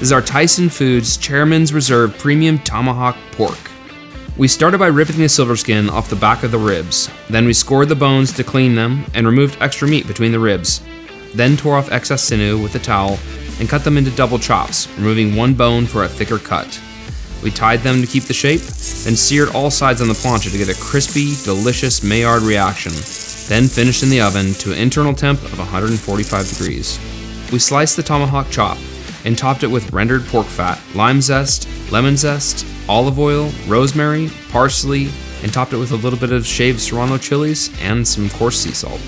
Is our Tyson Foods Chairman's Reserve Premium Tomahawk Pork. We started by ripping the silver skin off the back of the ribs. Then we scored the bones to clean them and removed extra meat between the ribs. Then tore off excess sinew with a towel and cut them into double chops, removing one bone for a thicker cut. We tied them to keep the shape, then seared all sides on the plancha to get a crispy, delicious Maillard reaction, then finished in the oven to an internal temp of 145 degrees. We sliced the tomahawk chop and topped it with rendered pork fat, lime zest, lemon zest, olive oil, rosemary, parsley, and topped it with a little bit of shaved serrano chilies and some coarse sea salt.